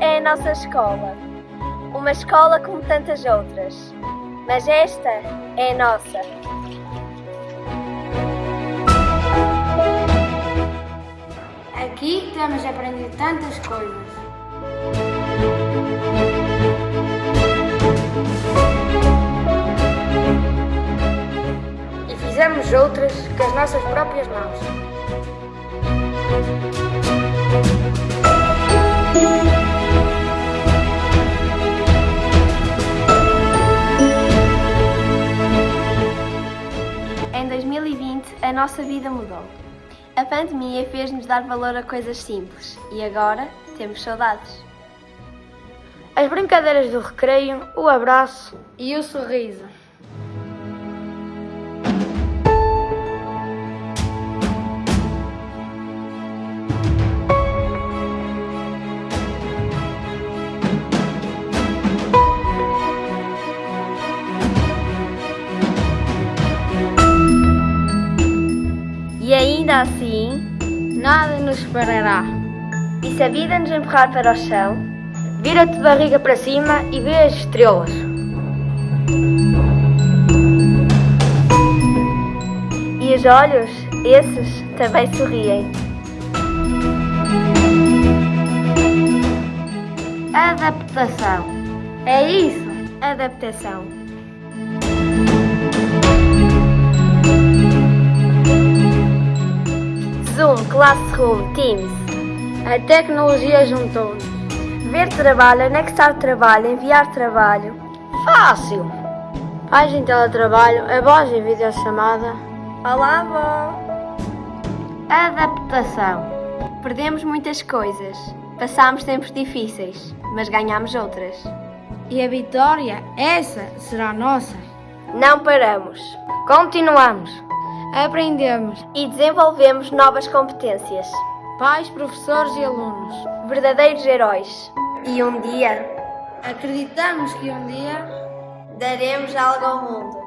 é a nossa escola. Uma escola como tantas outras. Mas esta é a nossa. Aqui temos aprendido tantas coisas. E fizemos outras com as nossas próprias mãos. 2020, a nossa vida mudou. A pandemia fez-nos dar valor a coisas simples e agora temos saudades. As brincadeiras do recreio, o abraço e o sorriso. Ainda assim, Nada nos parará. e se a vida nos empurrar para o chão, Vira-te de barriga para cima e vê as estrelas. e os olhos, esses também sorriem. Adaptação. É isso. Adaptação. Classroom, Teams. A tecnologia juntou-nos. Ver trabalho, anexar trabalho, enviar trabalho. Fácil. Pais em teletrabalho, avós em videochamada. Olá, avó! Adaptação. Perdemos muitas coisas. Passámos tempos difíceis, mas ganhamos outras. E a vitória, essa será nossa. Não paramos. Continuamos. Aprendemos. E desenvolvemos novas competências. Pais, professores e alunos. Verdadeiros heróis. E um dia Acreditamos que um dia daremos algo ao mundo.